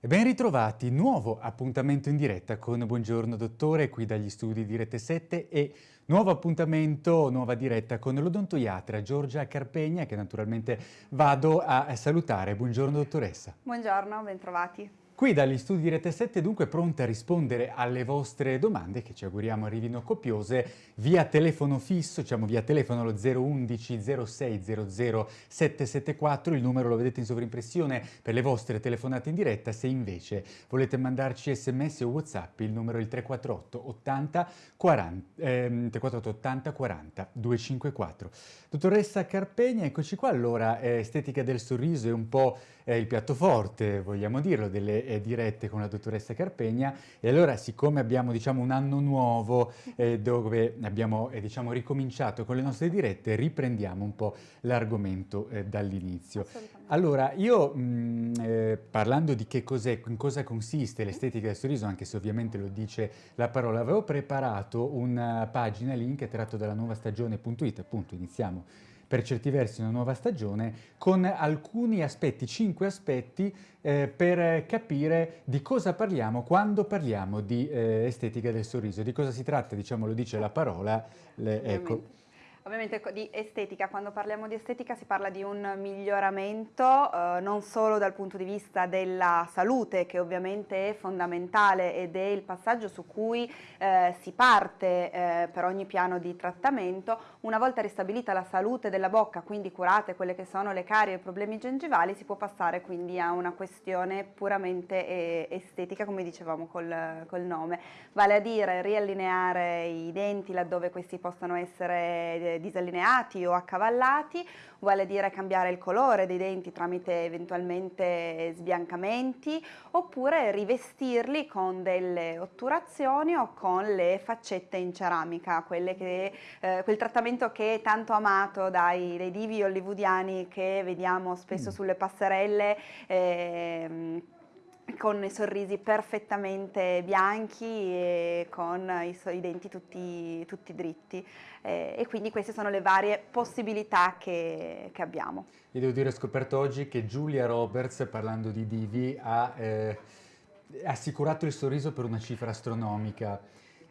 Ben ritrovati, nuovo appuntamento in diretta con Buongiorno Dottore qui dagli studi di Rete 7 e nuovo appuntamento, nuova diretta con l'odontoiatra Giorgia Carpegna che naturalmente vado a salutare. Buongiorno dottoressa. Buongiorno, ben trovati. Qui dagli studi di Rete 7 dunque pronte a rispondere alle vostre domande che ci auguriamo arrivino copiose via telefono fisso, diciamo via telefono lo 011 06 00 774, il numero lo vedete in sovrimpressione per le vostre telefonate in diretta, se invece volete mandarci sms o whatsapp il numero è il 348 80 40, ehm, 348 80 40 254. Dottoressa Carpegna, eccoci qua, allora eh, estetica del sorriso è un po' eh, il piatto forte, vogliamo dirlo, delle eh, dirette con la dottoressa Carpegna e allora siccome abbiamo diciamo un anno nuovo eh, dove abbiamo eh, diciamo ricominciato con le nostre dirette riprendiamo un po' l'argomento eh, dall'inizio. Allora io mh, mm, eh, parlando di che cos'è, in cosa consiste l'estetica del sorriso anche se ovviamente lo dice la parola avevo preparato una pagina link tratto dalla nuova stagione.it appunto iniziamo per certi versi una nuova stagione, con alcuni aspetti, cinque aspetti, eh, per capire di cosa parliamo quando parliamo di eh, estetica del sorriso, di cosa si tratta, diciamo lo dice la parola, le, ecco. Ovviamente di estetica, quando parliamo di estetica si parla di un miglioramento eh, non solo dal punto di vista della salute che ovviamente è fondamentale ed è il passaggio su cui eh, si parte eh, per ogni piano di trattamento, una volta ristabilita la salute della bocca, quindi curate quelle che sono le carie e i problemi gengivali, si può passare quindi a una questione puramente eh, estetica come dicevamo col, col nome, vale a dire riallineare i denti laddove questi possano essere disallineati o accavallati, a dire cambiare il colore dei denti tramite eventualmente sbiancamenti oppure rivestirli con delle otturazioni o con le faccette in ceramica, che, eh, quel trattamento che è tanto amato dai, dai divi hollywoodiani che vediamo spesso mm. sulle passerelle eh, con i sorrisi perfettamente bianchi e con i, i denti tutti, tutti dritti eh, e quindi queste sono le varie possibilità che, che, abbiamo. Io devo dire ho scoperto oggi che Giulia Roberts parlando di divi ha eh, assicurato il sorriso per una cifra astronomica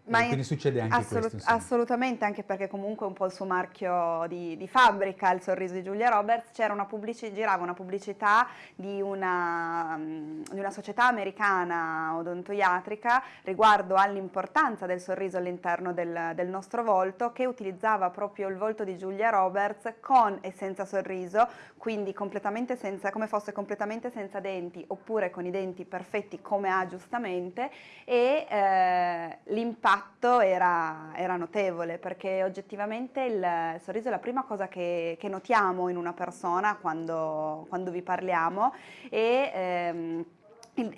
ma quindi succede anche assolut questo. Assolutamente, anche perché comunque è un po' il suo marchio di, di fabbrica, il sorriso di Giulia Roberts, c'era una pubblicità, girava una pubblicità di una, di una società americana odontoiatrica riguardo all'importanza del sorriso all'interno del, del, nostro volto che utilizzava proprio il volto di Giulia Roberts con e senza sorriso, quindi completamente senza, come fosse completamente senza denti oppure con i denti perfetti come ha giustamente e eh, l'impatto l'impatto era, era, notevole perché oggettivamente il sorriso è la prima cosa che, che notiamo in una persona quando, quando vi parliamo e ehm,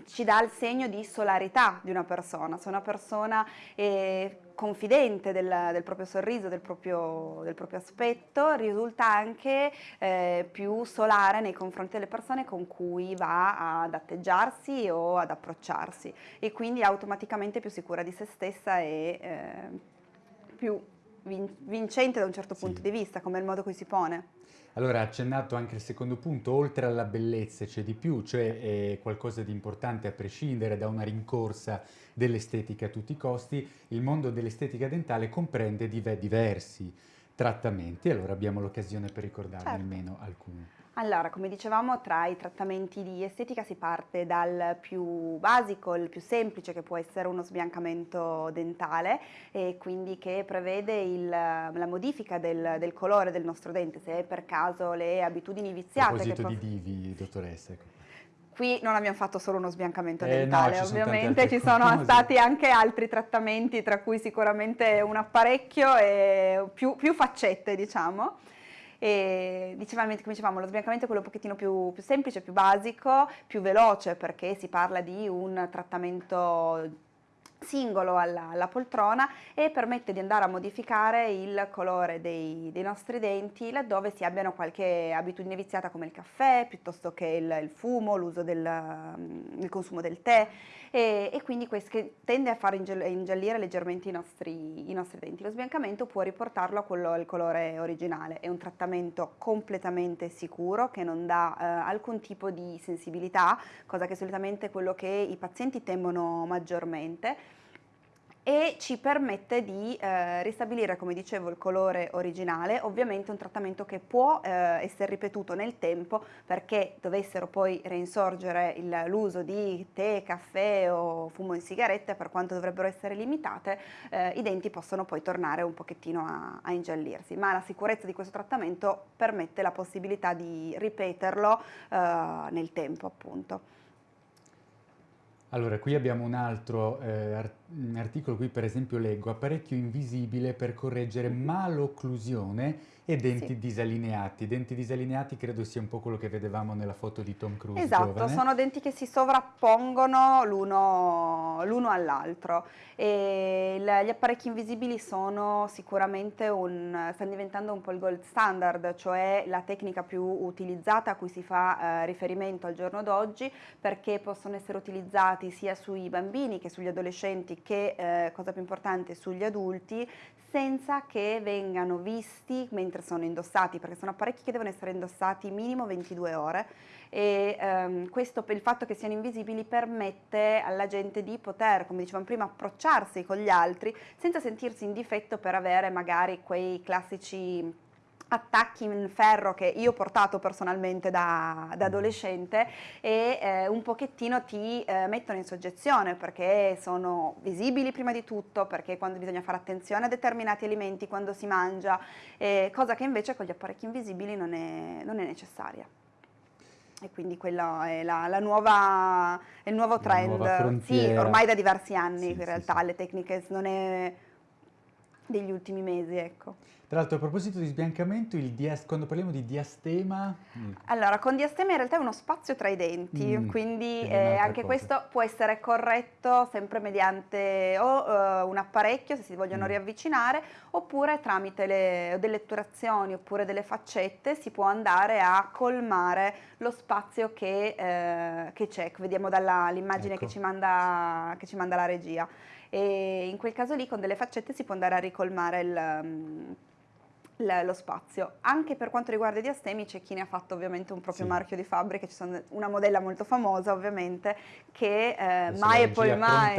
ci dà il segno di solarità di una persona, se una persona è confidente del, del proprio sorriso, del proprio, del proprio, aspetto, risulta anche eh, più solare nei confronti delle persone con cui va ad atteggiarsi o ad approcciarsi e quindi automaticamente più sicura di se stessa e eh, più vincente da un certo punto di vista, come il modo in cui si pone. Allora, accennato anche il secondo punto, oltre alla bellezza c'è di più, cioè è qualcosa di importante a prescindere da una rincorsa dell'estetica a tutti i costi, il mondo dell'estetica dentale comprende diversi trattamenti, allora abbiamo l'occasione per ricordarne certo. almeno alcuni. Allora, come dicevamo, tra i trattamenti di estetica si parte dal più basico, il più semplice, che può essere uno sbiancamento dentale, e quindi che prevede il, la modifica del, del, colore del nostro dente, se per caso le abitudini viziate... A proposito di divi, dottoressa. Ecco. Qui non abbiamo fatto solo uno sbiancamento eh, dentale, no, ovviamente ci sono stati anche altri trattamenti, tra cui sicuramente un apparecchio e più, più faccette, diciamo. E dicevamo, come dicevamo, lo sbiancamento è quello un pochettino più, più semplice, più basico, più veloce perché si parla di un trattamento singolo alla, alla, poltrona e permette di andare a modificare il colore dei, dei, nostri denti laddove si abbiano qualche abitudine viziata come il caffè piuttosto che il, il fumo, l'uso del mm, consumo del tè. E, e quindi questo tende a far ingiallire leggermente i nostri, i nostri, denti. Lo sbiancamento può riportarlo a quello al colore originale, è un trattamento completamente sicuro che non dà eh, alcun tipo di sensibilità, cosa che solitamente è quello che i pazienti temono maggiormente e ci permette di eh, ristabilire, come dicevo, il colore originale, ovviamente un trattamento che può eh, essere ripetuto nel tempo perché dovessero poi reinsorgere l'uso di tè, caffè o fumo in sigarette, per quanto dovrebbero essere limitate, eh, i denti possono poi tornare un pochettino a, a, ingiallirsi, ma la sicurezza di questo trattamento permette la possibilità di ripeterlo eh, nel tempo appunto. Allora, qui abbiamo un altro eh, art articolo, qui per esempio leggo apparecchio invisibile per correggere malocclusione e denti sì. disalineati. Denti disalineati credo sia un po' quello che vedevamo nella foto di Tom Cruise Esatto, giovane. sono denti che si sovrappongono l'uno all'altro e gli apparecchi invisibili sono sicuramente un, stanno diventando un po' il gold standard, cioè la tecnica più utilizzata a cui si fa eh, riferimento al giorno d'oggi perché possono essere utilizzati sia sui bambini che sugli adolescenti che, eh, cosa più importante, sugli adulti senza che vengano visti mentre sono indossati, perché sono apparecchi che devono essere indossati minimo 22 ore e ehm, questo il fatto che siano invisibili permette alla gente di poter, come dicevamo prima, approcciarsi con gli altri senza sentirsi in difetto per avere magari quei classici attacchi in ferro che io ho portato personalmente da, da adolescente e eh, un pochettino ti eh, mettono in soggezione perché sono visibili prima di tutto, perché quando bisogna fare attenzione a determinati alimenti, quando si mangia, eh, cosa che invece con gli apparecchi invisibili non è, non è necessaria. E quindi quello è, la, la nuova, è il nuovo trend, sì, ormai da diversi anni sì, in realtà sì, sì. le tecniche non è degli ultimi mesi, ecco. Tra l'altro a proposito di sbiancamento, quando parliamo di diastema... Mm. Allora, con diastema in realtà è uno spazio tra i denti, mm, quindi eh, anche cosa. questo può essere corretto sempre mediante o uh, un apparecchio se si vogliono mm. riavvicinare, oppure tramite le, delle otturazioni oppure delle faccette si può andare a colmare lo spazio che, eh, che c'è. Vediamo dall'immagine ecco. che, che ci manda la regia e in quel caso lì con delle faccette si può andare a ricolmare il, mm, lo spazio. Anche per quanto riguarda i diastemi c'è chi ne ha fatto ovviamente un proprio sì. marchio di fabbrica, ci sono una modella molto famosa ovviamente che eh, mai e poi mai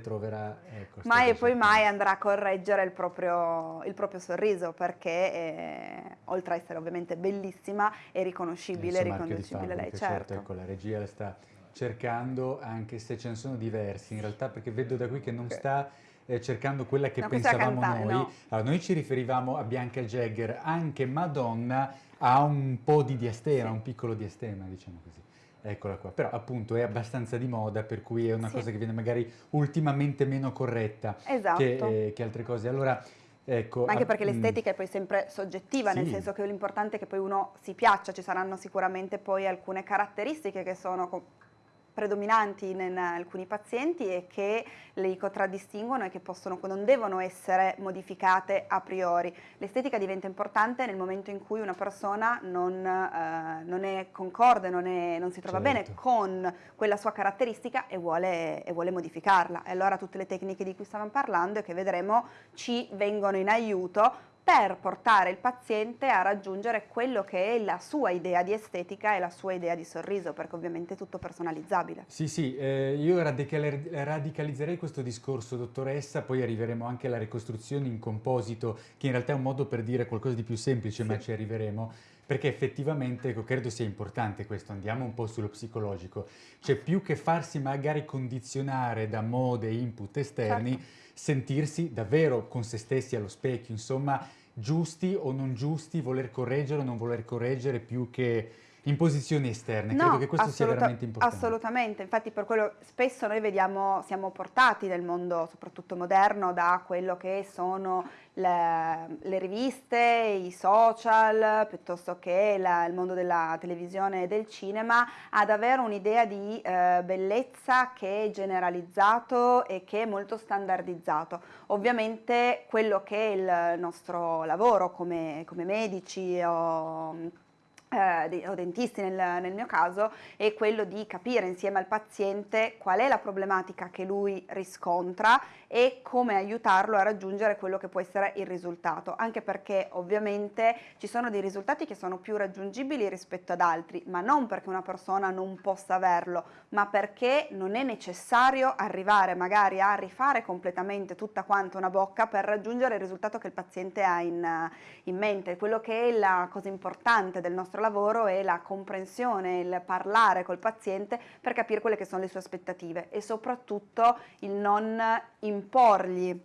troverà ecco, mai e poi mai andrà a correggere il proprio, il proprio sorriso perché eh, oltre a essere ovviamente bellissima è riconoscibile, è riconducibile lei, certo. certo. Ecco, la regia sta cercando, anche se ce ne sono diversi in realtà, perché vedo da qui che non sta eh, cercando quella che no, pensavamo cantare, noi. No. Allora, noi ci riferiamo a Bianca Jagger, anche Madonna ha un po' di diastema, sì. un piccolo diastema, diciamo così. Eccola qua, però appunto è abbastanza di moda, per cui è una sì. cosa che viene magari ultimamente meno corretta esatto. che, eh, che altre cose. Allora, Ecco, anche perché l'estetica è poi sempre soggettiva, sì. nel senso che l'importante è che poi uno si piaccia, ci saranno sicuramente poi alcune caratteristiche che sono predominanti in, in alcuni pazienti e che li contraddistinguono e che possono, non devono essere modificate a priori. L'estetica diventa importante nel momento in cui una persona non, eh, non è concorde, non, è, non si trova certo. bene con quella sua caratteristica e vuole, e vuole modificarla. E allora tutte le tecniche di cui stavamo parlando e che vedremo ci vengono in aiuto per portare il paziente a raggiungere quello che è la sua idea di estetica e la sua idea di sorriso, perché ovviamente è tutto personalizzabile. Sì, sì, eh, io radicalizzerei questo discorso, dottoressa, poi arriveremo anche alla ricostruzione in composito, che in realtà è un modo per dire qualcosa di più semplice, sì. ma ci arriveremo perché effettivamente ecco, credo sia importante questo, andiamo un po' sullo psicologico, cioè più che farsi magari condizionare da mode e input esterni, certo. sentirsi davvero con se stessi allo specchio, insomma, giusti o non giusti, voler correggere o non voler correggere più che in posizioni esterne, no, credo che questo sia veramente importante. Assolutamente, infatti per quello spesso noi vediamo, siamo portati nel mondo soprattutto moderno da quello che sono le, le riviste, i social, piuttosto che la, il mondo della televisione e del cinema, ad avere un'idea di eh, bellezza che è generalizzato e che è molto standardizzato. Ovviamente quello che è il nostro lavoro come, come medici o o dentisti nel, nel, mio caso, è quello di capire insieme al paziente qual è la problematica che lui riscontra e come aiutarlo a raggiungere quello che può essere il risultato, anche perché ovviamente ci sono dei risultati che sono più raggiungibili rispetto ad altri, ma non perché una persona non possa averlo, ma perché non è necessario arrivare magari a rifare completamente tutta quanta una bocca per raggiungere il risultato che il paziente ha in, in mente. Quello che è la cosa importante del nostro lavoro è la comprensione, il parlare col paziente per capire quelle che sono le sue aspettative e soprattutto il non imporgli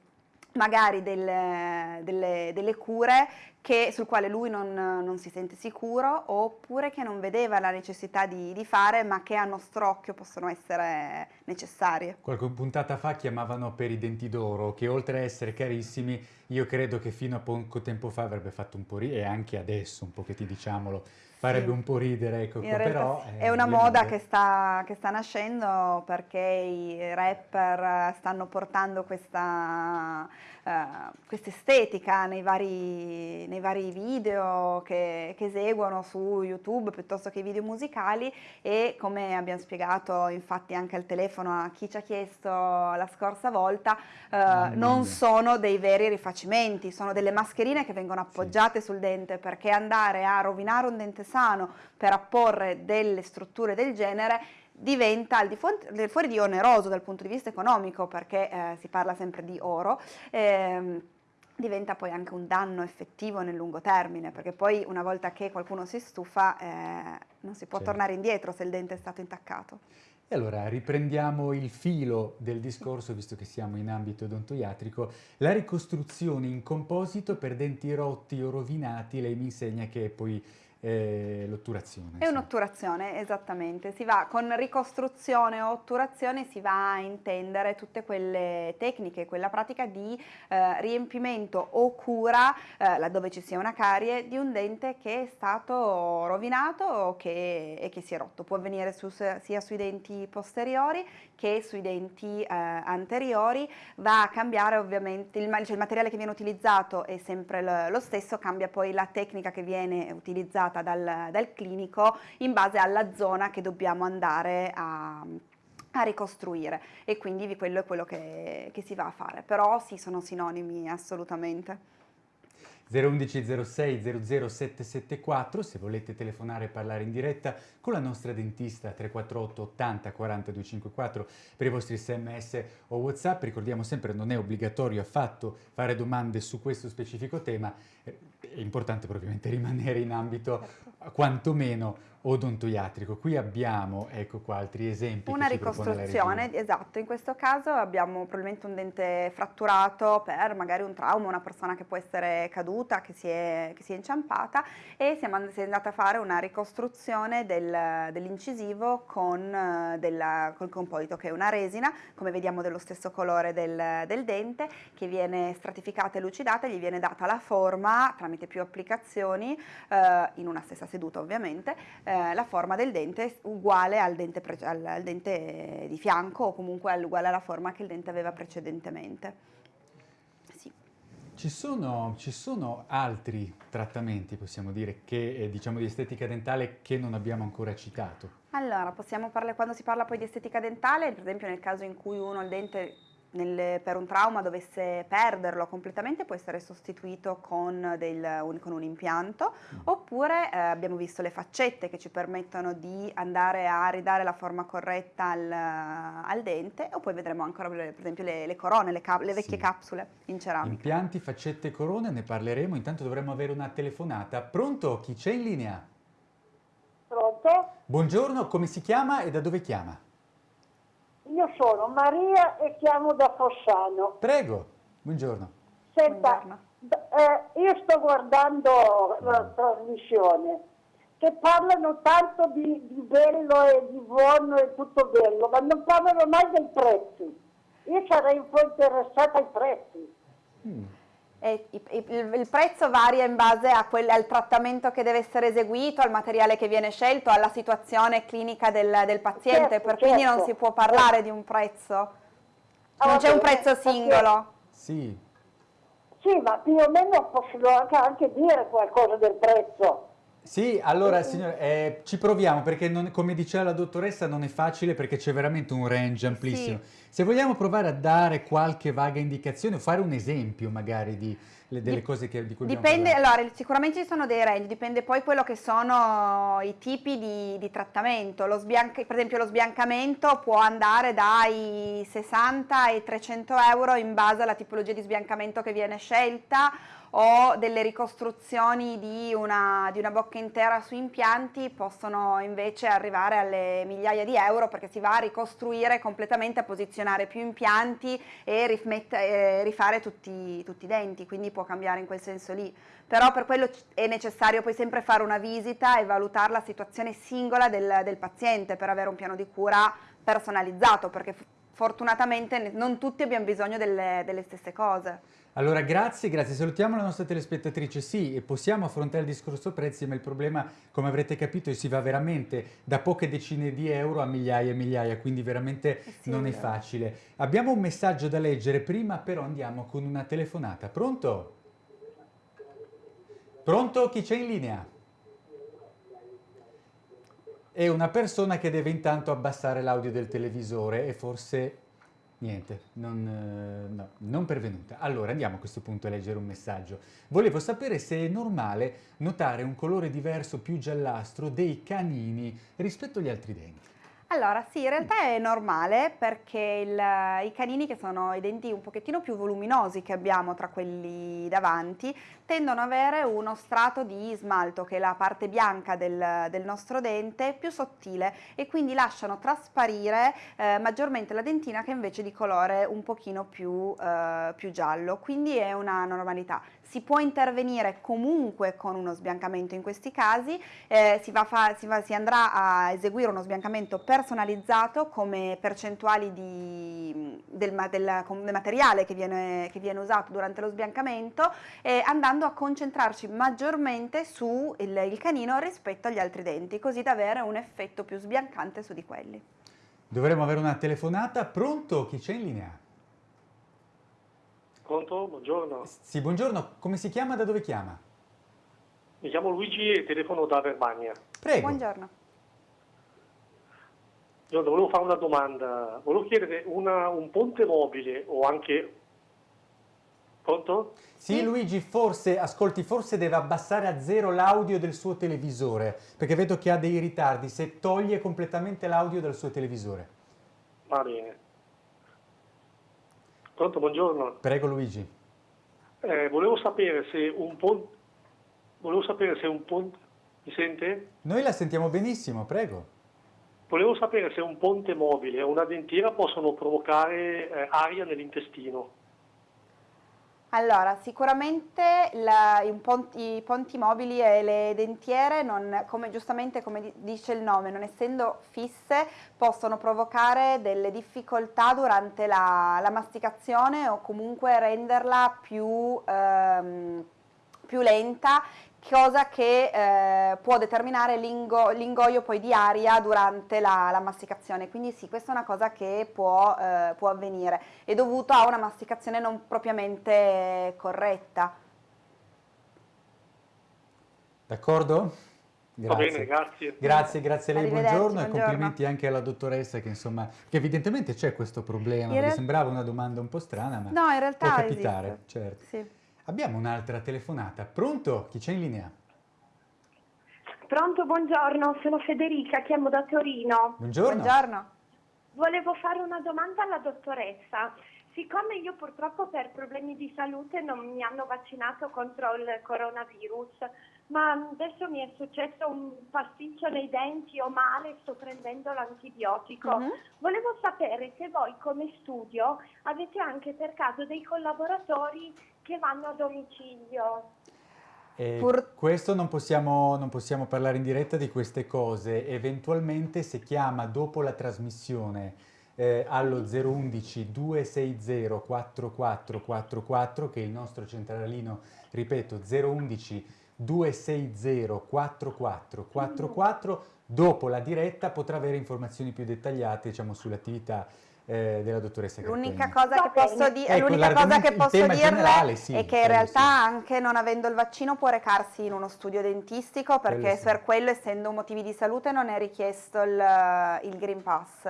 magari delle, delle, delle cure che, sul quale lui non, non, si sente sicuro oppure che non vedeva la necessità di, di, fare ma che a nostro occhio possono essere necessarie. Qualche puntata fa chiamavano per i denti d'oro che oltre a essere carissimi io credo che fino a poco tempo fa avrebbe fatto un po' ridere e anche adesso un pochettino diciamolo farebbe sì. un po' ridere ecco, però è una moda che sta, che sta, nascendo perché i rapper stanno portando questa, uh, questa estetica nei vari, nei vari video che, che, eseguono su YouTube piuttosto che i video musicali e come abbiamo spiegato infatti anche al telefono a chi ci ha chiesto la scorsa volta uh, non sono dei veri rifacimenti, sono delle mascherine che vengono appoggiate sì. sul dente perché andare a rovinare un dente sano per apporre delle strutture del genere diventa al di fuori, fuori di oneroso dal punto di vista economico perché eh, si parla sempre di oro, ehm, diventa poi anche un danno effettivo nel lungo termine, perché poi una volta che qualcuno si stufa eh, non si può certo. tornare indietro se il dente è stato intaccato. E allora riprendiamo il filo del discorso, visto che siamo in ambito odontoiatrico, la ricostruzione in composito per denti rotti o rovinati, lei mi insegna che poi eh, l'otturazione. È sì. un'otturazione, esattamente. Si va, con ricostruzione o otturazione si va a intendere tutte quelle tecniche, quella pratica di eh, riempimento o cura, eh, laddove ci sia una carie, di un dente che è stato rovinato o che, e che si è rotto. Può avvenire su, sia sui denti posteriori che sui denti eh, anteriori. Va a cambiare ovviamente, il, cioè il materiale che viene utilizzato è sempre lo, lo stesso, cambia poi la tecnica che viene utilizzata indicata dal, dal clinico in base alla zona che dobbiamo andare a, a ricostruire. E quindi quello è quello che, che, si va a fare, però sì sono sinonimi assolutamente. 011 06 00774 se volete telefonare e parlare in diretta con la nostra dentista 348 80 42 54 per i vostri sms o whatsapp. Ricordiamo sempre non è obbligatorio affatto fare domande su questo specifico tema è importante ovviamente rimanere in ambito certo. quantomeno odontoiatrico. Qui abbiamo, ecco qua, altri esempi. Una ricostruzione, esatto, in questo caso abbiamo probabilmente un dente fratturato per magari un trauma, una persona che può essere caduta, che si è, che si è inciampata e siamo andati a fare una ricostruzione del, dell'incisivo con della, col composito che è una resina, come vediamo dello stesso colore del, del dente, che viene stratificata e lucidata, gli viene data la forma tramite più applicazioni, eh, in una stessa seduta ovviamente, eh, la forma del dente uguale al dente, al, al dente, di fianco o comunque uguale alla forma che il dente aveva precedentemente. Sì. Ci sono, ci sono, altri trattamenti, possiamo dire, che, eh, diciamo di estetica dentale che non abbiamo ancora citato? Allora, possiamo parlare, quando si parla poi di estetica dentale, per esempio nel caso in cui uno il dente nel, per un trauma dovesse perderlo completamente può essere sostituito con, del, un, con un, impianto mm. oppure eh, abbiamo visto le faccette che ci permettono di andare a ridare la forma corretta al, al dente o poi vedremo ancora per esempio le, le corone, le, le vecchie sì. capsule in ceramica. Impianti, faccette e corone ne parleremo, intanto dovremmo avere una telefonata. Pronto? Chi c'è in linea? Pronto? Buongiorno, come si chiama e da dove chiama? Io sono Maria e chiamo da Fossano. Prego, buongiorno. Senta, buongiorno. Eh, io sto guardando la trasmissione che parlano tanto di, di bello e di buono e tutto bello, ma non parlano mai dei prezzi. Io sarei un po' interessata ai prezzi. Mm. E il, il prezzo varia in base a quel- al trattamento che deve essere eseguito, al materiale che viene scelto, alla situazione clinica del, del paziente, Certo, per quindi non certo. si può parlare di un prezzo. Ah, Non c'è un prezzo singolo. Sì, Sì, ma più o meno anche, anche dire qualcosa del prezzo. Sì, allora signore, eh, ci proviamo perché non- come diceva la dottoressa non è facile perché c'è veramente un range amplissimo. Se vogliamo provare a dare qualche vaga indicazione o fare un esempio magari di, le- delle Dip- cose che, di cui abbiamo Dipende, allora sicuramente ci sono dei range, dipende poi quello che sono i tipi di, di trattamento. Per esempio lo sbiancamento può andare dai 60 ai 300 euro in base alla tipologia di sbiancamento che viene scelta o delle ricostruzioni di una, di una bocca intera su impianti possono invece arrivare alle migliaia di euro perché si va a ricostruire completamente, a posizionare più impianti e rifmette- eh, rifare tutti, tutti i denti, quindi può cambiare in quel senso lì. Però per quello è necessario poi sempre fare una visita e valutare la situazione singola del, del paziente per avere un piano di cura personalizzato, perché fortunatamente non tutti abbiamo bisogno delle, delle stesse cose. Allora, grazie, grazie. Salutiamo la nostra telespettatrice. Sì, e possiamo affrontare il discorso prezzi, ma il problema, come avrete capito, si va veramente da poche decine di euro a migliaia e migliaia, quindi veramente Eh sì, non è facile. Abbiamo un messaggio da leggere prima, però andiamo con una telefonata. Pronto? Pronto? Chi c'è in linea? È una persona che deve intanto abbassare l'audio del televisore e forse niente, non, eh, no, non pervenuta. Allora andiamo a questo punto a leggere un messaggio. Volevo sapere se è normale notare un colore diverso più giallastro dei canini rispetto agli altri denti. Allora, sì, in realtà è normale perché il- i canini, che sono i denti un pochettino più voluminosi che abbiamo tra quelli davanti, tendono ad avere uno strato di smalto, che è la parte bianca del, del nostro dente, più sottile e quindi lasciano trasparire eh, maggiormente la dentina che invece di colore un pochino più, eh, più giallo, quindi è una normalità. Si può intervenire comunque con uno sbiancamento in questi casi, eh, si, va fa- si va- si andrà a eseguire uno sbiancamento personalizzato come percentuali di- del, del- del materiale che viene, che viene usato durante lo sbiancamento e andando a concentrarci maggiormente su il, il canino rispetto agli altri denti, così da avere un effetto più sbiancante su di quelli. Dovremmo avere una telefonata. Pronto? Chi c'è in linea? Pronto? Buongiorno. Sì, buongiorno. Come si chiama? Da dove chiama? Mi chiamo Luigi e telefono da Verbania. Prego. Buongiorno. Buongiorno, volevo fare una domanda. Volevo chiedere una- un ponte mobile o anche... Pronto? Sì, Sì. Luigi, forse, ascolti, forse deve abbassare a zero l'audio del suo televisore, perché vedo che ha dei ritardi, se toglie completamente l'audio dal suo televisore. Va bene. Pronto, buongiorno. Prego Luigi. Eh, volevo sapere se un ponte... Volevo sapere se un ponte... Mi sente? Noi la sentiamo benissimo, prego. Volevo sapere se un ponte mobile o una dentiera possono provocare eh, aria nell'intestino. Allora, sicuramente la- i, ponti, i ponti mobili e le dentiere, non- come, giustamente come di- dice il nome, non essendo fisse, possono provocare delle difficoltà durante la, la masticazione o comunque renderla più, ehm, più lenta, cosa che eh, può determinare l'ingo- l'ingoio poi di aria durante la, la masticazione. Quindi sì, questa è una cosa che può, eh, può avvenire, è dovuto a una masticazione non propriamente corretta. D'accordo? Va bene, grazie. Grazie, grazie a lei, Arrivederci, buongiorno e buongiorno. complimenti anche alla dottoressa che insomma, che evidentemente c'è questo problema, In mi real- sembrava una domanda un po' strana, ma No, in realtà può capitare, esiste. certo. Sì. Abbiamo un'altra telefonata, pronto? Chi c'è in linea? Pronto, buongiorno, sono Federica, chiamo da Torino. Buongiorno. Buongiorno. Volevo fare una domanda alla dottoressa. Siccome io purtroppo per problemi di salute non mi hanno vaccinato contro il coronavirus, ma adesso mi è successo un pasticcio nei denti o male, sto prendendo l'antibiotico. Mhm. Volevo sapere se voi come studio avete anche per caso dei collaboratori che vanno a domicilio. E Pur- questo non possiamo, non possiamo parlare in diretta di queste cose, eventualmente se chiama dopo la trasmissione eh, allo 011 260 4444 che è il nostro centralino, ripeto 011 260 4444, dopo la diretta potrà avere informazioni più dettagliate diciamo, sull'attività eh, della dottoressa L'unica cosa che posso, di- Ecco, l'unica cosa che posso dirle generale, sì, è che in realtà sì. anche non avendo il vaccino può recarsi in uno studio dentistico perché Quello sì. per quello essendo motivi di salute non è richiesto il, il Green Pass.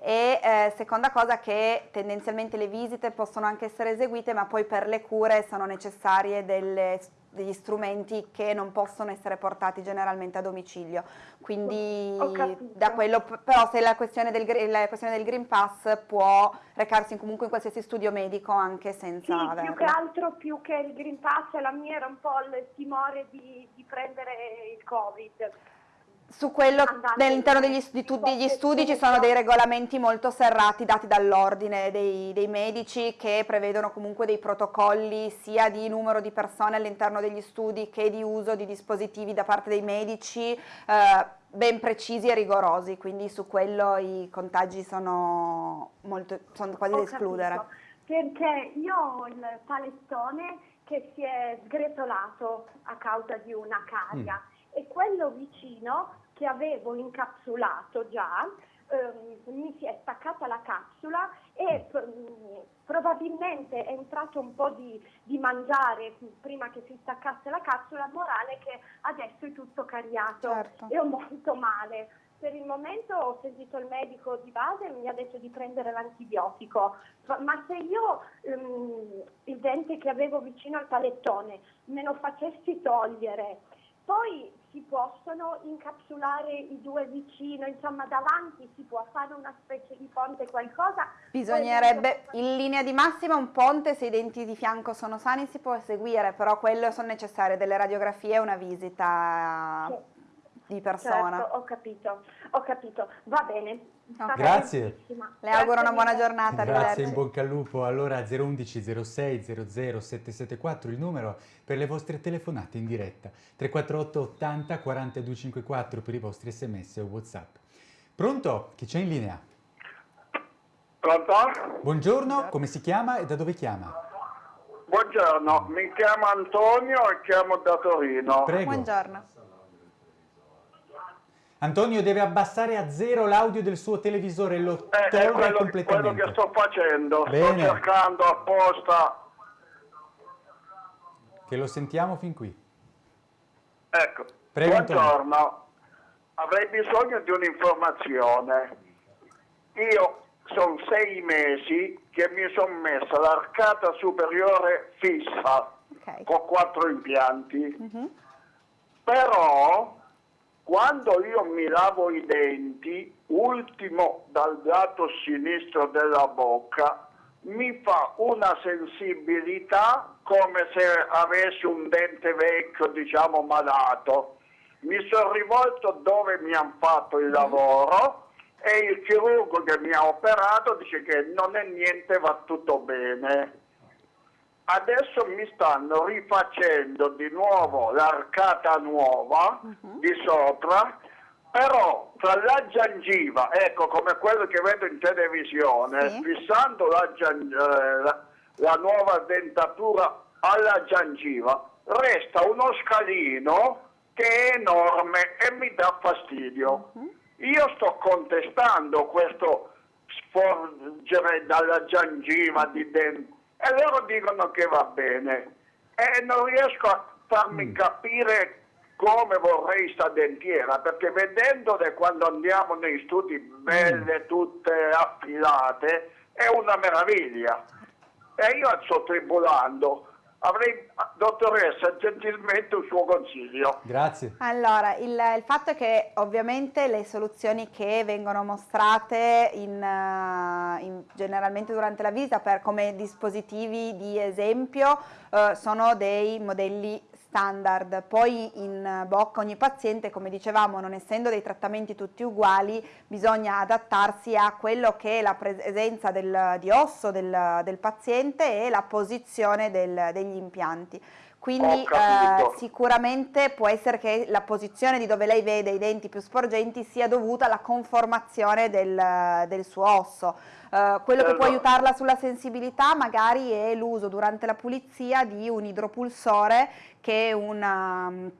E eh, seconda cosa che tendenzialmente le visite possono anche essere eseguite ma poi per le cure sono necessarie delle degli strumenti che non possono essere portati generalmente a domicilio. Quindi da quello, però se la questione, del, la questione del Green Pass può recarsi comunque in qualsiasi studio medico anche Sì, senza più averlo. che altro, più che il Green Pass, la mia era un po' il timore di, di prendere il Covid. Su quello all'interno in- degli, di tutti gli studi ci sono dei regolamenti molto serrati dati dall'ordine dei, dei medici che prevedono comunque dei protocolli sia di numero di persone all'interno degli studi che di uso di dispositivi da parte dei medici eh, ben precisi e rigorosi, quindi su quello i contagi sono, molto, sono quasi da escludere. capito. Perché io ho il palettone che si è sgretolato a causa di una caria e quello vicino che avevo incapsulato già ehm, mi si è staccata la capsula e mm, probabilmente è entrato un po' di, di mangiare prima che si staccasse la capsula, morale che adesso è tutto cariato Certo. e ho molto male. Per il momento ho sentito il medico di base e mi ha detto di prendere l'antibiotico, ma se io ehm, il dente che avevo vicino al palettone me lo facessi togliere, poi si possono incapsulare i due vicino, insomma davanti si può fare una specie di ponte qualcosa. Bisognerebbe, in linea di massima, un ponte, se i denti di fianco sono sani si può eseguire, però quello sono necessarie delle radiografie e una visita Sì. Di persona. Certo, ho capito, ho capito, va bene. Stata Grazie. bellissima. Le auguro una buona giornata, Grazie, in bocca al lupo. Allora 011 06 00 774 il numero per le vostre telefonate in diretta. 348 80 42 54 per i vostri sms o whatsapp. Pronto? Chi c'è in linea? Pronto? Buongiorno, come si chiama e da dove chiama? Buongiorno, mi chiamo Antonio e chiamo da Torino. Prego. Buongiorno. Antonio deve abbassare a zero l'audio del suo televisore e lo Eh, è tolga quello, quello completamente. che sto facendo, Bene. sto cercando apposta. Che lo sentiamo fin qui. Ecco, Prego, Antonio. buongiorno, avrei bisogno di un'informazione. Io sono sei mesi che mi sono messa l'arcata superiore fissa Ok. con quattro impianti. Mhm. Però quando io mi lavo i denti, ultimo dal lato sinistro della bocca, mi fa una sensibilità come se avessi un dente vecchio, diciamo malato. Mi sono rivolto dove mi hanno fatto il lavoro e il chirurgo che mi ha operato dice che non è niente, va tutto bene. Adesso mi stanno rifacendo di nuovo l'arcata nuova di sopra, però tra la gengiva, ecco come quello che vedo in televisione, Sì. fissando la, eh, la- la nuova dentatura alla gengiva, resta uno scalino che è enorme e mi dà fastidio. Io sto contestando questo sporgere dalla gengiva di dentro e loro dicono che va bene. E non riesco a farmi Mm. capire come vorrei sta dentiera perché vedendole quando andiamo nei studi belle tutte affilate è una meraviglia. E io sto tribulando avrei dottoressa gentilmente un suo consiglio Grazie. Allora, il, il fatto è che ovviamente le soluzioni che vengono mostrate in, eh, in- generalmente durante la visita per, come dispositivi di esempio eh, sono dei modelli standard, poi in bocca ogni paziente, come dicevamo, non essendo dei trattamenti tutti uguali, bisogna adattarsi a quello che è la presenza del- di osso del, del paziente e la posizione del- degli impianti. Quindi eh, sicuramente può essere che la posizione di dove lei vede i denti più sporgenti sia dovuta alla conformazione del, del suo osso. Eh, quello che può Certo. aiutarla sulla sensibilità magari è l'uso durante la pulizia di un idropulsore che è una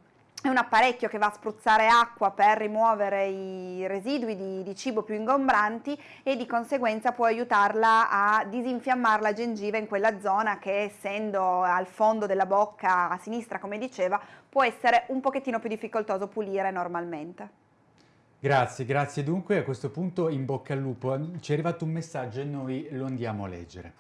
è un apparecchio che va a spruzzare acqua per rimuovere i residui di, di cibo più ingombranti e di conseguenza può aiutarla a disinfiammare la gengiva in quella zona che essendo al fondo della bocca a sinistra come diceva può essere un pochettino più difficoltoso pulire normalmente. Grazie, grazie dunque. A questo punto in bocca al lupo. Ci è arrivato un messaggio e noi lo andiamo a leggere.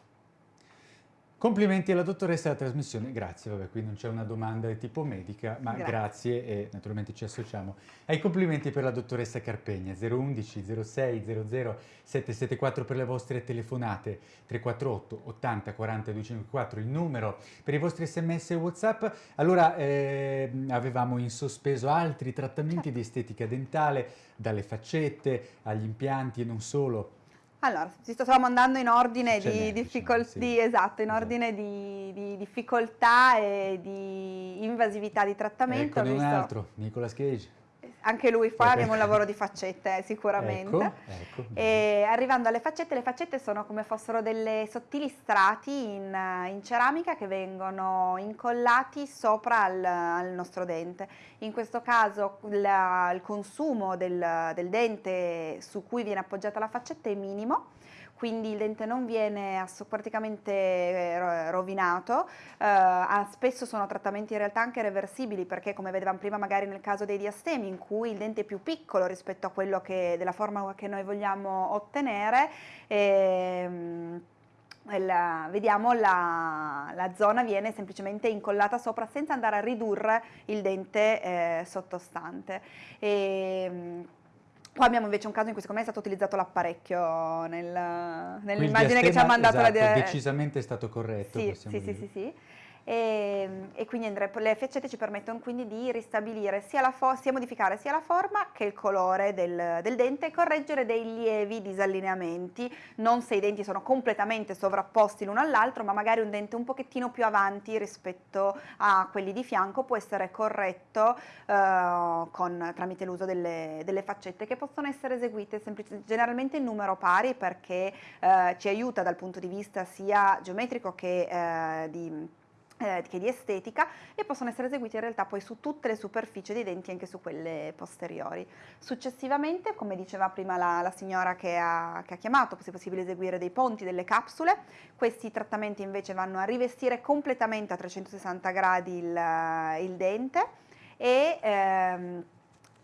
Complimenti alla dottoressa della trasmissione, grazie, vabbè qui non c'è una domanda di tipo medica, ma Grazie. grazie, e naturalmente ci associamo ai complimenti per la dottoressa Carpegna, 011 06 00 774 per le vostre telefonate, 348 80 40 254 il numero per i vostri sms e whatsapp. Allora ehm, avevamo in sospeso altri trattamenti di estetica dentale, dalle faccette agli impianti e non solo. Allora, ci stavamo andando in ordine di, difficol- sì. di- esatto, in Esatto. ordine di, di difficoltà e di invasività di trattamento. Eccone un altro, Nicolas Cage. Anche lui fa, Ecco. abbiamo un lavoro di faccette eh, sicuramente. Ecco, ecco. Arrivando alle faccette, le faccette sono come fossero delle sottili strati in, eh, in ceramica che vengono incollati sopra al, al nostro dente. In questo caso la- il consumo del, del dente su cui viene appoggiata la faccetta è minimo. Quindi il dente non viene praticamente eh, ro- rovinato, eh, spesso sono trattamenti in realtà anche reversibili perché come vedevamo prima magari nel caso dei diastemi in cui il dente è più piccolo rispetto a quello che, della forma che noi vogliamo ottenere, ehm, la- vediamo la, la zona viene semplicemente incollata sopra senza andare a ridurre il dente eh, sottostante. E, Qua abbiamo invece un caso in cui secondo me è stato utilizzato l'apparecchio nel- nell'immagine che ci ha mandato la esatto, di- decisamente è stato corretto, sì, sì, sì, sì, sì. E, e quindi Andre, le faccette ci permettono quindi di ristabilire sia, la fo- sia modificare sia la forma che il colore del, del dente e correggere dei lievi disallineamenti, non se i denti sono completamente sovrapposti l'uno all'altro, ma magari un dente un pochettino più avanti rispetto a quelli di fianco può essere corretto eh, con- tramite l'uso delle, delle faccette che possono essere eseguite. Semplice- generalmente in numero pari perché eh, ci aiuta dal punto di vista sia geometrico che eh, di eh, che di estetica e possono essere eseguiti in realtà poi su tutte le superfici dei denti anche su quelle posteriori. Successivamente, come diceva prima la, la signora che ha, che ha chiamato, è possibile eseguire dei ponti, delle capsule, questi trattamenti invece vanno a rivestire completamente a 360 gradi il, il dente e ehm,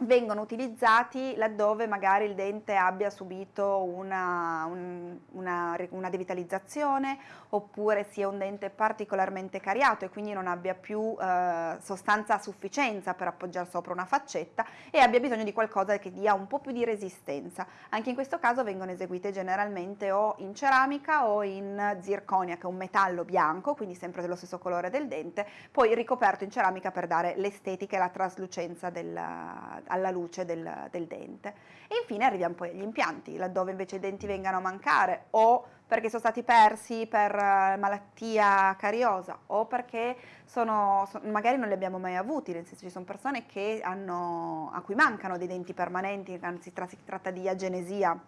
vengono utilizzati laddove magari il dente abbia subito una, un- una, una devitalizzazione oppure sia un dente particolarmente cariato e quindi non abbia più eh, sostanza a sufficienza per appoggiare sopra una faccetta e abbia bisogno di qualcosa che dia un po' più di resistenza. Anche in questo caso vengono eseguite generalmente o in ceramica o in zirconia che è un metallo bianco, quindi sempre dello stesso colore del dente, poi ricoperto in ceramica per dare l'estetica e la traslucenza del- alla luce del, del dente. E infine arriviamo poi agli impianti, laddove invece i denti vengano a mancare o perché sono stati persi per eh, malattia cariosa o perché sono, so- magari non li abbiamo mai avuti, nel senso ci sono persone hanno, a cui mancano dei denti permanenti, anzi si tratta di agenesia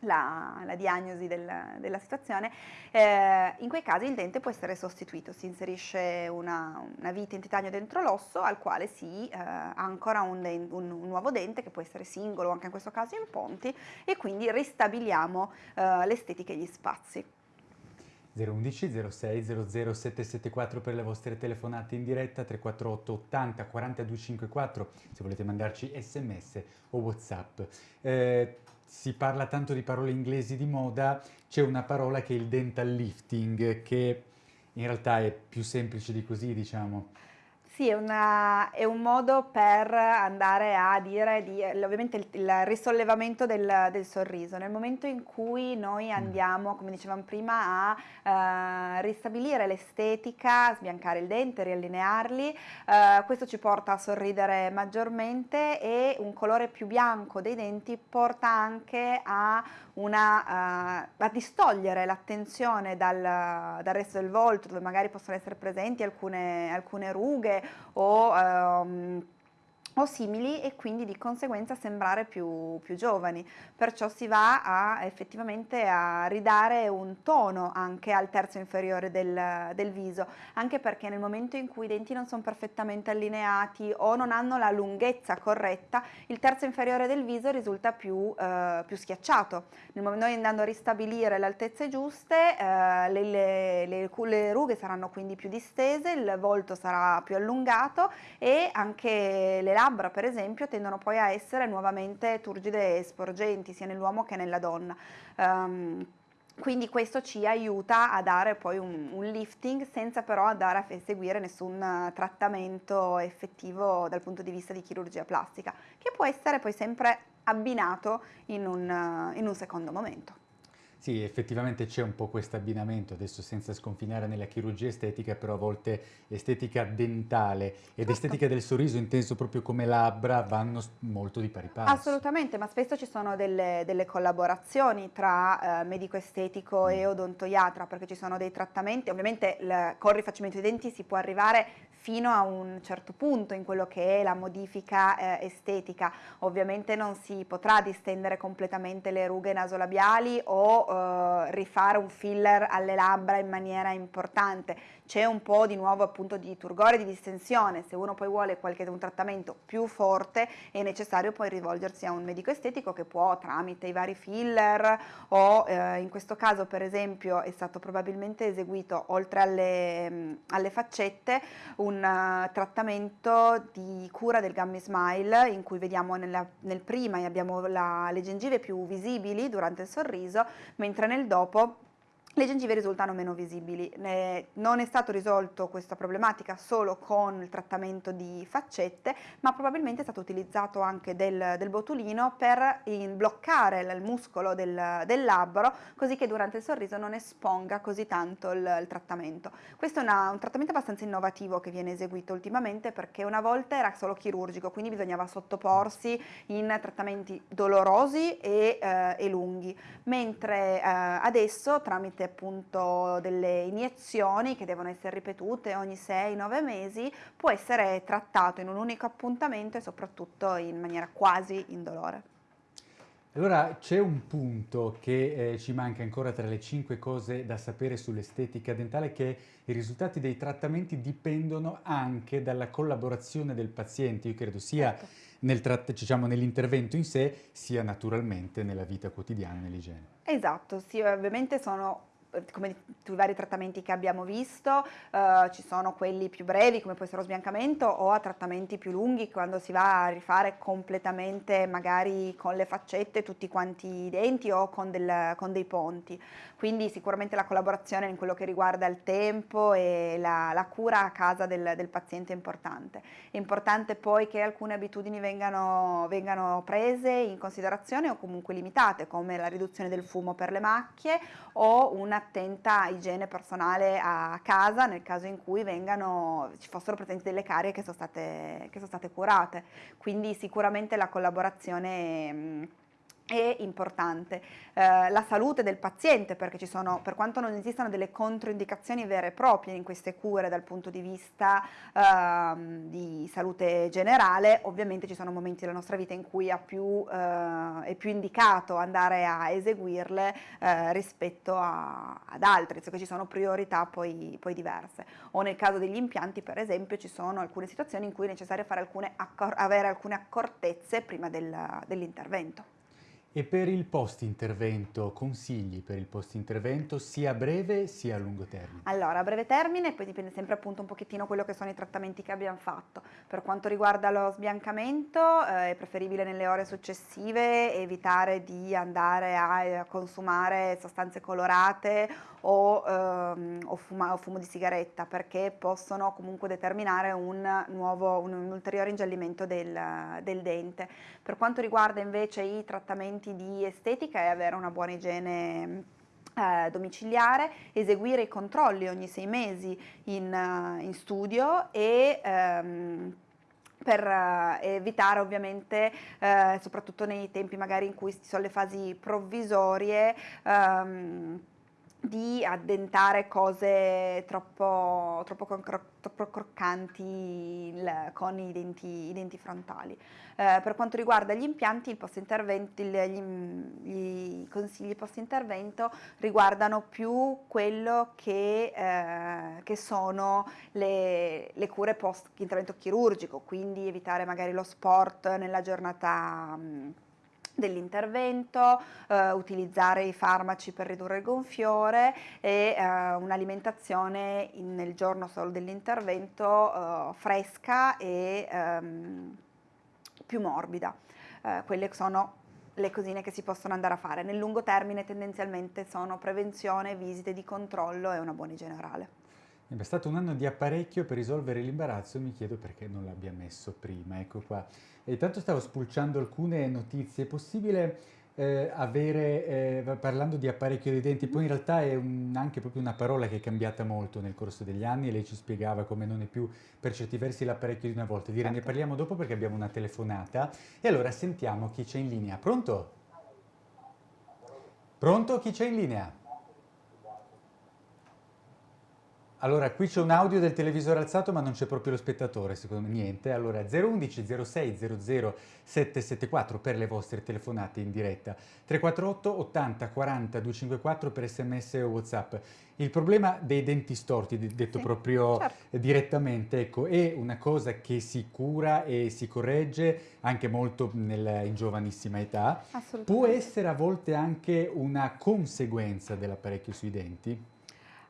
la, la diagnosi del- della situazione, eh, in quei casi il dente può essere sostituito, si inserisce una, una vite in titanio dentro l'osso al quale si eh, ancora un, un- un nuovo dente che può essere singolo, anche in questo caso in ponti, e quindi ristabiliamo eh, l'estetica e gli spazi. 011 06 00 774 per le vostre telefonate in diretta, 348 80 42 54 se volete mandarci sms o whatsapp. Eh, si parla tanto di parole inglesi di moda, c'è una parola che è il dental lifting, che in realtà è più semplice di così, diciamo. Sì, è, una- è un modo per andare a dire, di, ovviamente il, il risollevamento del, del sorriso. Nel momento in cui noi andiamo, come dicevamo prima, a eh, ristabilire l'estetica, sbiancare il dente, riallinearli, eh, questo ci porta a sorridere maggiormente e un colore più bianco dei denti porta anche a una, uh, a distogliere l'attenzione dal, dal, resto del volto dove magari possono essere presenti alcune, alcune rughe o um, o simili e quindi di conseguenza sembrare più, più, giovani. Perciò si va a, effettivamente a ridare un tono anche al terzo inferiore del, del, viso, anche perché nel momento in cui i denti non sono perfettamente allineati o non hanno la lunghezza corretta, il terzo inferiore del viso risulta più, eh, più schiacciato. Noi andando a ristabilire le altezze giuste, eh, le, le, le, le rughe saranno quindi più distese, il volto sarà più allungato e anche le labbra labbra per esempio tendono poi a essere nuovamente turgide e sporgenti sia nell'uomo che nella donna. Um, quindi questo ci aiuta a dare poi un, un, lifting senza però andare a eseguire nessun trattamento effettivo dal punto di vista di chirurgia plastica, che può essere poi sempre abbinato in un, in un secondo momento. Sì, effettivamente c'è un po' questo abbinamento, adesso senza sconfinare nella chirurgia estetica, però a volte estetica dentale ed certo. estetica del sorriso inteso proprio come labbra vanno molto di pari passo. Assolutamente, ma spesso ci sono delle, delle collaborazioni tra eh, medico estetico mm. e odontoiatra, perché ci sono dei trattamenti, ovviamente il, con il rifacimento dei denti si può arrivare fino a un certo punto in quello che è la modifica eh, estetica. Ovviamente non si potrà distendere completamente le rughe nasolabiali o rifare un filler alle labbra in maniera importante. C'è un po' di nuovo appunto di turgore, di distensione, se uno poi vuole qualche un trattamento più forte è necessario poi rivolgersi a un medico estetico che può tramite i vari filler o eh, in questo caso per esempio è stato probabilmente eseguito oltre alle, mm, alle faccette un uh, trattamento di cura del gummy smile in cui vediamo nella, nel prima abbiamo la, le gengive più visibili durante il sorriso mentre nel dopo le gengive risultano meno visibili. non è stato risolto questa problematica solo con il trattamento di faccette, ma probabilmente è stato utilizzato anche del, del botulino per bloccare il muscolo del, del, labbro, così che durante il sorriso non esponga così tanto il, il trattamento. Questo è una, un trattamento abbastanza innovativo che viene eseguito ultimamente perché una volta era solo chirurgico, quindi bisognava sottoporsi in trattamenti dolorosi e, eh, e lunghi, mentre eh, adesso tramite appunto delle iniezioni che devono essere ripetute ogni 6-9 mesi, può essere trattato in un unico appuntamento e soprattutto in maniera quasi indolore. Allora c'è un punto che eh, ci manca ancora tra le cinque cose da sapere sull'estetica dentale che i risultati dei trattamenti dipendono anche dalla collaborazione del paziente, io credo sia certo. nel diciamo, nell'intervento in sé sia naturalmente nella vita quotidiana, nell'igiene. Esatto, sì, ovviamente sono come i vari trattamenti che abbiamo visto, eh, ci sono quelli più brevi come può essere lo sbiancamento o a trattamenti più lunghi quando si va a rifare completamente magari con le faccette tutti quanti i denti o con, del, con dei ponti. Quindi sicuramente la collaborazione in quello che riguarda il tempo e la, la cura a casa del, del, paziente è importante. È importante poi che alcune abitudini vengano, vengano prese in considerazione o comunque limitate come la riduzione del fumo per le macchie o una un'attenta igiene personale a casa nel caso in cui vengano, ci fossero presenti delle carie che sono state, che sono state curate. Quindi sicuramente la collaborazione è importante. Eh, la salute del paziente, perché ci sono, per quanto non esistano delle controindicazioni vere e proprie in queste cure dal punto di vista eh, di salute generale, ovviamente ci sono momenti della nostra vita in cui più, eh, è più indicato andare a eseguirle eh, rispetto a, ad altri, cioè ci sono priorità poi, poi, diverse. O nel caso degli impianti, per esempio, ci sono alcune situazioni in cui è necessario alcune avere alcune accortezze prima del, dell'intervento. E per il post-intervento, consigli per il post-intervento sia a breve sia a lungo termine? Allora, a breve termine, poi dipende sempre appunto un pochettino quello che sono i trattamenti che abbiamo fatto. Per quanto riguarda lo sbiancamento, eh, è preferibile nelle ore successive evitare di andare a, a consumare sostanze colorate o, ehm, o, fuma, o, fumo di sigaretta perché possono comunque determinare un, nuovo, un, un ulteriore ingiallimento del, del, dente. Per quanto riguarda invece i trattamenti di estetica è avere una buona igiene eh, domiciliare, eseguire i controlli ogni sei mesi in, in studio e ehm, per uh, evitare ovviamente, uh, soprattutto nei tempi magari in cui ci sono le fasi provvisorie, um, di addentare cose troppo, troppo, troppo croccanti il, con i denti, i denti frontali. Eh, per quanto riguarda gli impianti, gli, consigli post-intervento riguardano più quello che, eh, che sono le, le cure post-intervento chirurgico, quindi evitare magari lo sport nella giornata mh, dell'intervento, eh, utilizzare i farmaci per ridurre il gonfiore e eh, un'alimentazione nel giorno solo dell'intervento eh, fresca e ehm, più morbida. Eh, quelle sono le cosine che si possono andare a fare. Nel lungo termine tendenzialmente sono prevenzione, visite di controllo e una buona generale. È stato un anno di apparecchio per risolvere l'imbarazzo, mi chiedo perché non l'abbia messo prima, ecco qua. E intanto stavo spulciando alcune notizie, è possibile eh, avere, eh, parlando di apparecchio dei denti, poi in realtà è un, anche proprio una parola che è cambiata molto nel corso degli anni e lei ci spiegava come non è più per certi versi l'apparecchio di una volta. Dire, ne certo. parliamo dopo perché abbiamo una telefonata e allora sentiamo chi c'è in linea. Pronto? Pronto? Chi c'è in linea? Allora, qui c'è un audio del televisore alzato ma non c'è proprio lo spettatore, secondo me niente. Allora, 011 06 00 774 per le vostre telefonate in diretta, 348 80 40 254 per sms o whatsapp. Il problema dei denti storti, detto sì, proprio certo. direttamente, ecco, è una cosa che si cura e si corregge anche molto nel, in giovanissima età. Può essere a volte anche una conseguenza dell'apparecchio sui denti?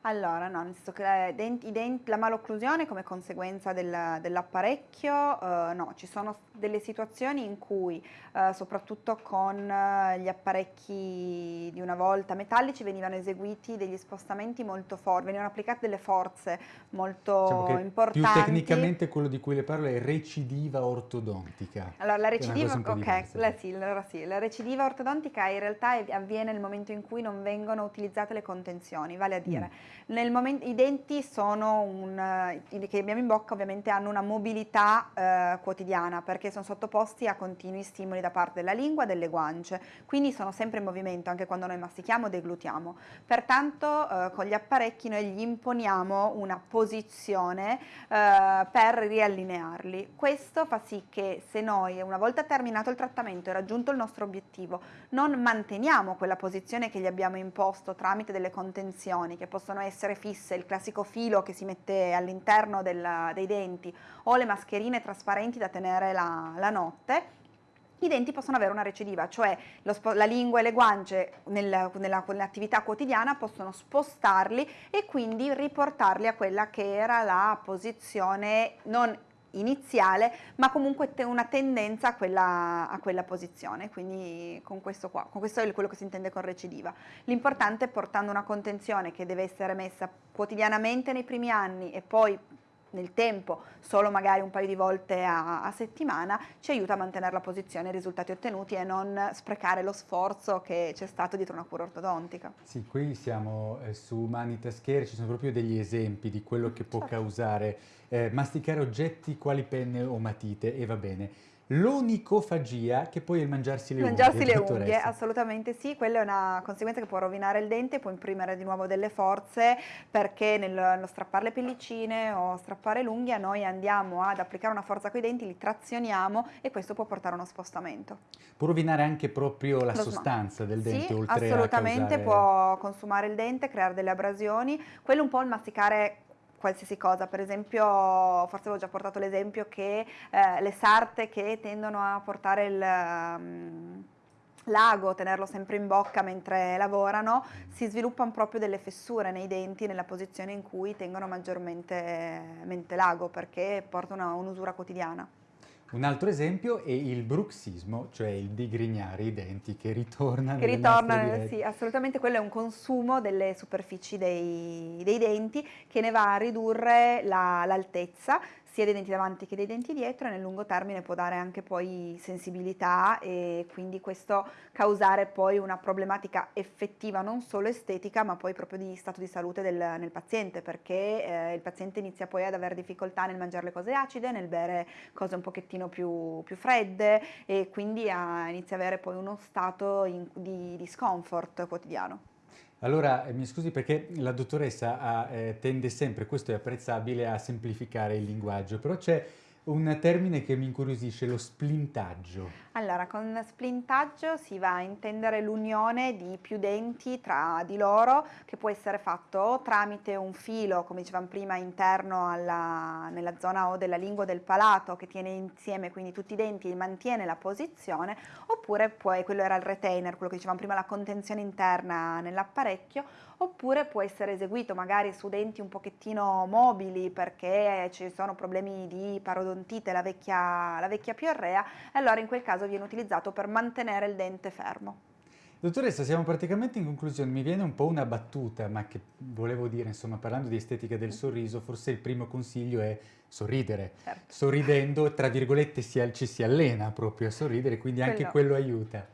Allora, no, che denti, denti, la malocclusione come conseguenza del, dell'apparecchio, eh, no, ci sono delle situazioni in cui, eh, soprattutto con eh, gli apparecchi di una volta metallici, venivano eseguiti degli spostamenti molto forti, venivano applicate delle forze molto diciamo importanti. Più tecnicamente quello di cui le parlo è recidiva ortodontica. Allora, la recidiva, ok, la, sì, allora sì, la recidiva ortodontica in realtà avviene nel momento in cui non vengono utilizzate le contenzioni, vale a dire... Mm Momento, I denti un, eh, che abbiamo in bocca ovviamente hanno una mobilità eh, quotidiana perché sono sottoposti a continui stimoli da parte della lingua e delle guance, quindi sono sempre in movimento anche quando noi mastichiamo o deglutiamo. Pertanto eh, con gli apparecchi noi gli imponiamo una posizione eh, per riallinearli. Questo fa sì che se noi una volta terminato il trattamento e raggiunto il nostro obiettivo non manteniamo quella posizione che gli abbiamo imposto tramite delle contenzioni che possono essere essere fisse, il classico filo che si mette all'interno dei denti o le mascherine trasparenti da tenere la, la notte, i denti possono avere una recidiva, cioè la lingua e le guance nel, nella, nell'attività quotidiana possono spostarli e quindi riportarli a quella che era la posizione non iniziale, ma comunque una tendenza a quella, a quella, posizione, quindi con questo qua, con questo è quello che si intende con recidiva. L'importante è portando una contenzione che deve essere messa quotidianamente nei primi anni e poi nel tempo, solo magari un paio di volte a, a, settimana, ci aiuta a mantenere la posizione e i risultati ottenuti e non sprecare lo sforzo che c'è stato dietro una cura ortodontica. Sì, qui siamo eh, su Mani Taschere, ci sono proprio degli esempi di quello che può certo. causare eh, masticare oggetti quali penne o matite e va bene l'onicofagia che poi è il mangiarsi le mangiarsi unghie. Mangiarsi le unghie, assolutamente sì, quella è una conseguenza che può rovinare il dente, può imprimere di nuovo delle forze perché nel, nello strappare le pellicine o strappare l'unghia noi andiamo ad applicare una forza coi denti, li trazioniamo e questo può portare a uno spostamento. Può rovinare anche proprio la Lo sostanza del dente sì, oltre assolutamente causare... può consumare il dente, creare delle abrasioni, quello un po' il masticare qualsiasi cosa, per esempio forse avevo già portato l'esempio che eh, le sarte che tendono a portare il um, l'ago, tenerlo sempre in bocca mentre lavorano, si sviluppano proprio delle fessure nei denti nella posizione in cui tengono maggiormente l'ago perché portano un'usura quotidiana. Un altro esempio è il bruxismo, cioè il digrignare i denti che ritorna Che ritorna, sì, assolutamente, quello è un consumo delle superfici dei, dei denti che ne va a ridurre l'altezza, la, sia dei denti davanti che dei denti dietro e nel lungo termine può dare anche poi sensibilità e quindi questo causare poi una problematica effettiva non solo estetica ma poi proprio di stato di salute del, nel paziente perché eh, il paziente inizia poi ad avere difficoltà nel mangiare le cose acide, nel bere cose un pochettino più, più fredde e quindi a, inizia ad avere poi uno stato in, di, di scomfort quotidiano. Allora, eh, mi scusi perché la dottoressa ha, eh, tende sempre, questo è apprezzabile, a semplificare il linguaggio, però c'è un termine che mi incuriosisce, lo splintaggio. Allora, con splintaggio si va a intendere l'unione di più denti tra di loro che può essere fatto tramite un filo, come dicevamo prima, interno alla, nella zona o della lingua del palato che tiene insieme quindi tutti i denti e mantiene la posizione, oppure poi, quello era il retainer, quello che dicevamo prima, la contenzione interna nell'apparecchio, oppure può essere eseguito magari su denti un pochettino mobili perché ci sono problemi di parodontite, la vecchia, la vecchia piorrea, allora in quel caso viene utilizzato per mantenere il dente fermo. Dottoressa, siamo praticamente in conclusione, mi viene un po' una battuta, ma che volevo dire, insomma, parlando di estetica del sorriso, forse il primo consiglio è sorridere. Certo. Sorridendo, tra virgolette, si, ci si allena proprio a sorridere, quindi quello. anche quello aiuta.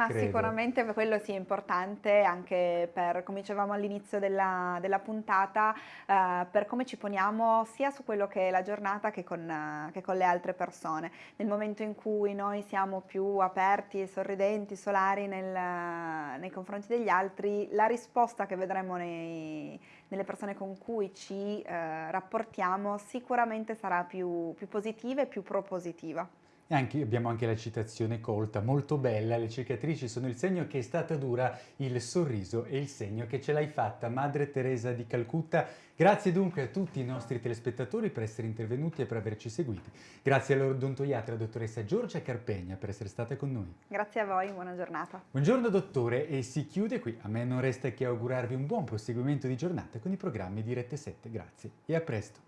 Ah, sicuramente quello sì è importante anche per, come dicevamo all'inizio della, della, puntata, eh, per come ci poniamo sia su quello che è la giornata che con, uh, che con, le altre persone. Nel momento in cui noi siamo più aperti e sorridenti, solari nel, nei confronti degli altri, la risposta che vedremo nei, nelle persone con cui ci eh, rapportiamo sicuramente sarà più, più positiva e più propositiva. E anche, abbiamo anche la citazione colta, molto bella, le cicatrici sono il segno che è stata dura, il sorriso è il segno che ce l'hai fatta, Madre Teresa di Calcutta. Grazie dunque a tutti i nostri telespettatori per essere intervenuti e per averci seguiti. Grazie all'odontoiatra dottoressa Giorgia Carpegna per essere stata con noi. Grazie a voi, buona giornata. Buongiorno dottore e si chiude qui. A me non resta che augurarvi un buon proseguimento di giornata con i programmi di Rete 7. Grazie e a presto.